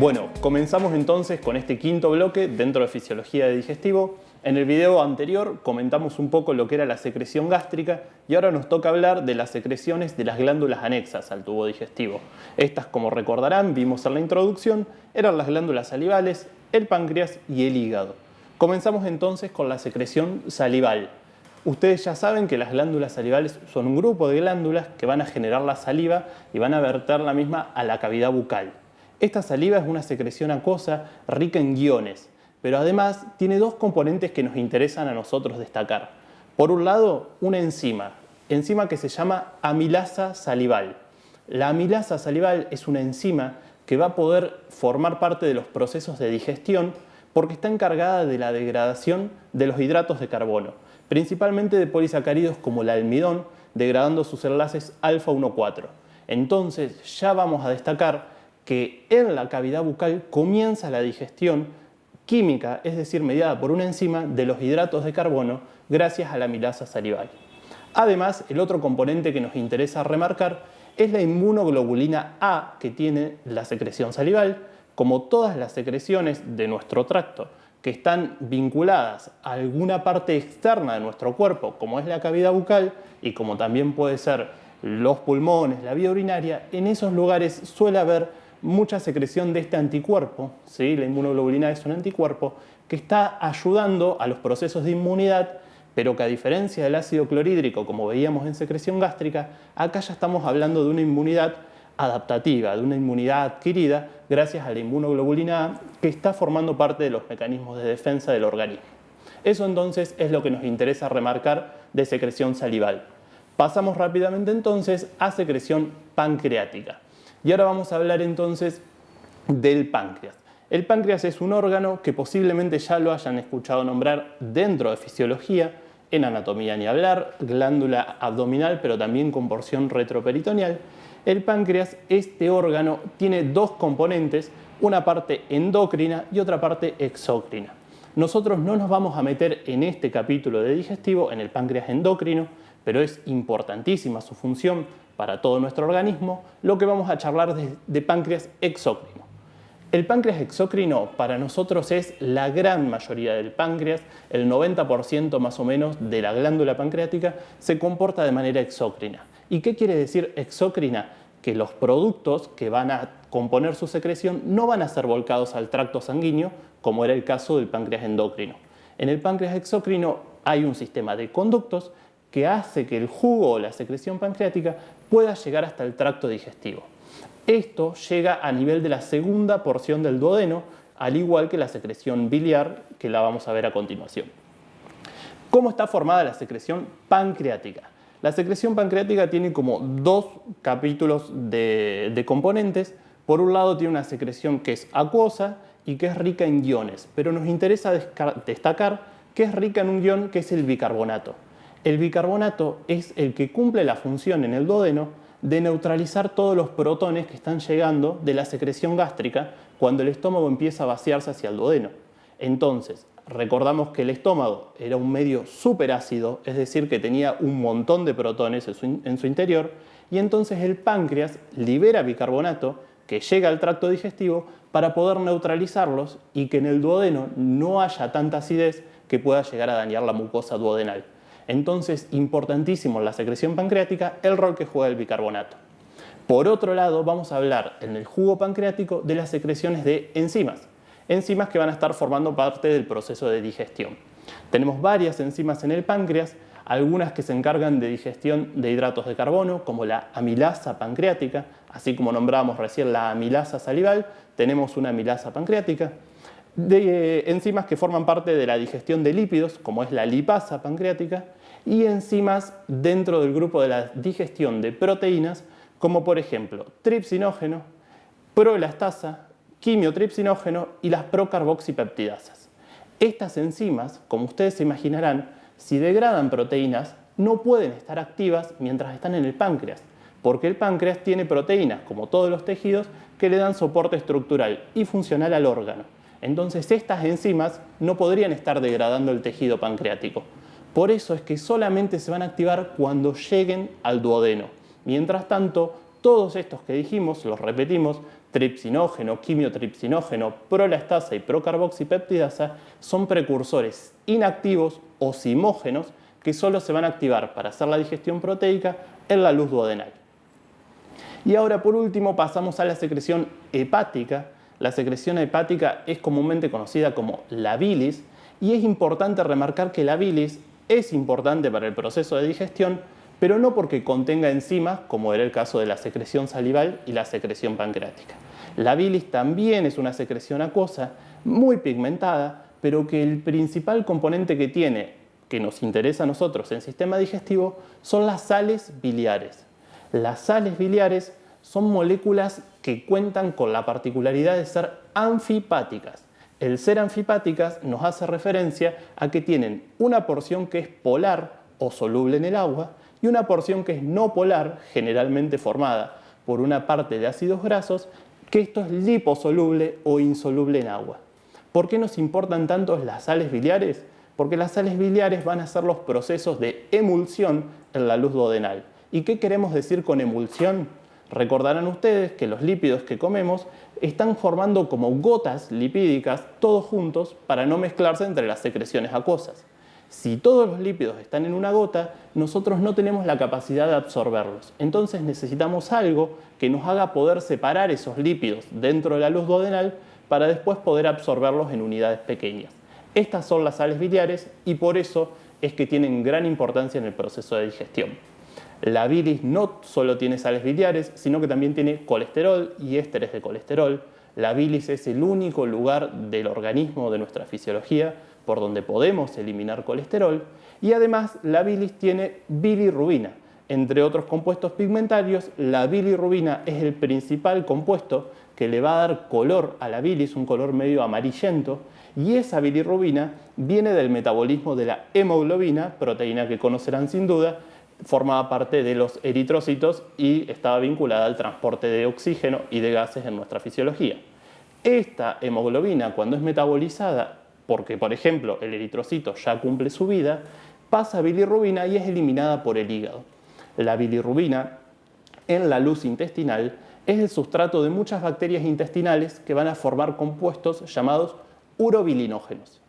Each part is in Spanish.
Bueno, comenzamos entonces con este quinto bloque dentro de fisiología de digestivo. En el video anterior comentamos un poco lo que era la secreción gástrica y ahora nos toca hablar de las secreciones de las glándulas anexas al tubo digestivo. Estas, como recordarán, vimos en la introducción, eran las glándulas salivales, el páncreas y el hígado. Comenzamos entonces con la secreción salival. Ustedes ya saben que las glándulas salivales son un grupo de glándulas que van a generar la saliva y van a verter la misma a la cavidad bucal. Esta saliva es una secreción acuosa rica en guiones, pero además tiene dos componentes que nos interesan a nosotros destacar. Por un lado, una enzima, enzima que se llama amilasa salival. La amilasa salival es una enzima que va a poder formar parte de los procesos de digestión porque está encargada de la degradación de los hidratos de carbono, principalmente de polisacáridos como el almidón, degradando sus enlaces alfa-1,4. Entonces ya vamos a destacar que en la cavidad bucal comienza la digestión química, es decir, mediada por una enzima de los hidratos de carbono gracias a la amilasa salival. Además, el otro componente que nos interesa remarcar es la inmunoglobulina A que tiene la secreción salival, como todas las secreciones de nuestro tracto que están vinculadas a alguna parte externa de nuestro cuerpo, como es la cavidad bucal y como también puede ser los pulmones, la vía urinaria, en esos lugares suele haber mucha secreción de este anticuerpo, ¿sí? la inmunoglobulina es un anticuerpo, que está ayudando a los procesos de inmunidad, pero que a diferencia del ácido clorhídrico, como veíamos en secreción gástrica, acá ya estamos hablando de una inmunidad adaptativa, de una inmunidad adquirida gracias a la inmunoglobulina A, que está formando parte de los mecanismos de defensa del organismo. Eso entonces es lo que nos interesa remarcar de secreción salival. Pasamos rápidamente entonces a secreción pancreática. Y ahora vamos a hablar entonces del páncreas. El páncreas es un órgano que posiblemente ya lo hayan escuchado nombrar dentro de fisiología, en anatomía ni hablar, glándula abdominal pero también con porción retroperitoneal. El páncreas, este órgano, tiene dos componentes, una parte endocrina y otra parte exócrina. Nosotros no nos vamos a meter en este capítulo de digestivo en el páncreas endocrino, pero es importantísima su función para todo nuestro organismo, lo que vamos a charlar de, de páncreas exócrino. El páncreas exócrino para nosotros es la gran mayoría del páncreas, el 90% más o menos de la glándula pancreática se comporta de manera exócrina. ¿Y qué quiere decir exócrina? Que los productos que van a componer su secreción no van a ser volcados al tracto sanguíneo, como era el caso del páncreas endocrino. En el páncreas exócrino hay un sistema de conductos que hace que el jugo o la secreción pancreática pueda llegar hasta el tracto digestivo. Esto llega a nivel de la segunda porción del duodeno, al igual que la secreción biliar, que la vamos a ver a continuación. ¿Cómo está formada la secreción pancreática? La secreción pancreática tiene como dos capítulos de, componentes. Por un lado tiene una secreción que es acuosa y que es rica en iones, pero nos interesa destacar que es rica en un ion que es el bicarbonato. El bicarbonato es el que cumple la función en el duodeno de neutralizar todos los protones que están llegando de la secreción gástrica cuando el estómago empieza a vaciarse hacia el duodeno. Entonces, recordamos que el estómago era un medio superácido, es decir, que tenía un montón de protones en su, interior, y entonces el páncreas libera bicarbonato que llega al tracto digestivo para poder neutralizarlos y que en el duodeno no haya tanta acidez que pueda llegar a dañar la mucosa duodenal. Entonces, importantísimo en la secreción pancreática el rol que juega el bicarbonato. Por otro lado, vamos a hablar en el jugo pancreático de las secreciones de enzimas. Enzimas que van a estar formando parte del proceso de digestión. Tenemos varias enzimas en el páncreas, algunas que se encargan de digestión de hidratos de carbono, como la amilasa pancreática, así como nombramos recién la amilasa salival, tenemos una amilasa pancreática de eh, enzimas que forman parte de la digestión de lípidos, como es la lipasa pancreática, y enzimas dentro del grupo de la digestión de proteínas, como por ejemplo tripsinógeno, proelastasa, quimiotripsinógeno y las procarboxipeptidasas. Estas enzimas, como ustedes se imaginarán, si degradan proteínas, no pueden estar activas mientras están en el páncreas, porque el páncreas tiene proteínas, como todos los tejidos, que le dan soporte estructural y funcional al órgano. Entonces estas enzimas no podrían estar degradando el tejido pancreático. Por eso es que solamente se van a activar cuando lleguen al duodeno. Mientras tanto, todos estos que dijimos, los repetimos, tripsinógeno, quimiotripsinógeno, prolastasa y procarboxipeptidasa son precursores inactivos o simógenos que solo se van a activar para hacer la digestión proteica en la luz duodenal. Y ahora por último pasamos a la secreción hepática. La secreción hepática es comúnmente conocida como la bilis y es importante remarcar que la bilis es importante para el proceso de digestión, pero no porque contenga enzimas, como era el caso de la secreción salival y la secreción pancreática. La bilis también es una secreción acuosa, muy pigmentada, pero que el principal componente que tiene, que nos interesa a nosotros en sistema digestivo, son las sales biliares. Las sales biliares son moléculas que cuentan con la particularidad de ser anfipáticas. El ser anfipáticas nos hace referencia a que tienen una porción que es polar o soluble en el agua y una porción que es no polar, generalmente formada por una parte de ácidos grasos, que esto es liposoluble o insoluble en agua. ¿Por qué nos importan tanto las sales biliares? Porque las sales biliares van a ser los procesos de emulsión en la luz duodenal. ¿Y qué queremos decir con emulsión? Recordarán ustedes que los lípidos que comemos están formando como gotas lipídicas todos juntos para no mezclarse entre las secreciones acuosas. Si todos los lípidos están en una gota, nosotros no tenemos la capacidad de absorberlos. Entonces necesitamos algo que nos haga poder separar esos lípidos dentro de la luz duodenal para después poder absorberlos en unidades pequeñas. Estas son las sales biliares y por eso es que tienen gran importancia en el proceso de digestión. La bilis no solo tiene sales biliares, sino que también tiene colesterol y ésteres de colesterol. La bilis es el único lugar del organismo de nuestra fisiología por donde podemos eliminar colesterol y además la bilis tiene bilirrubina. Entre otros compuestos pigmentarios, la bilirrubina es el principal compuesto que le va a dar color a la bilis, un color medio amarillento, y esa bilirrubina viene del metabolismo de la hemoglobina, proteína que conocerán sin duda, formaba parte de los eritrocitos y estaba vinculada al transporte de oxígeno y de gases en nuestra fisiología. Esta hemoglobina, cuando es metabolizada porque, por ejemplo, el eritrocito ya cumple su vida, pasa a bilirrubina y es eliminada por el hígado. La bilirrubina en la luz intestinal es el sustrato de muchas bacterias intestinales que van a formar compuestos llamados urobilinógenos.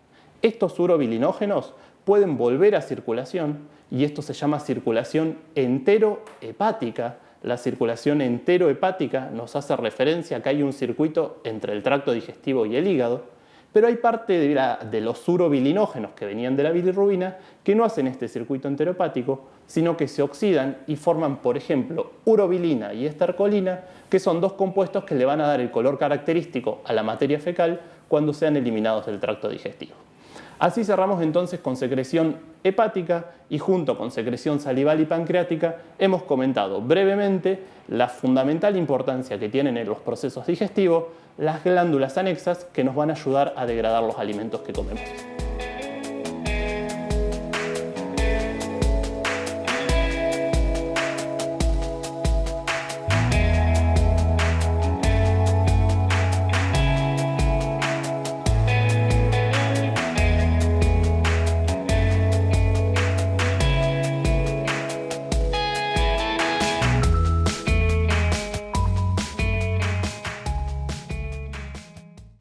Estos urobilinógenos pueden volver a circulación y esto se llama circulación enterohepática. La circulación enterohepática nos hace referencia a que hay un circuito entre el tracto digestivo y el hígado pero hay parte de, los urobilinógenos que venían de la bilirrubina que no hacen este circuito enteropático, sino que se oxidan y forman, por ejemplo, urobilina y estercolina, que son dos compuestos que le van a dar el color característico a la materia fecal cuando sean eliminados del tracto digestivo. Así cerramos entonces con secreción hepática y junto con secreción salival y pancreática hemos comentado brevemente la fundamental importancia que tienen en los procesos digestivos las glándulas anexas que nos van a ayudar a degradar los alimentos que comemos.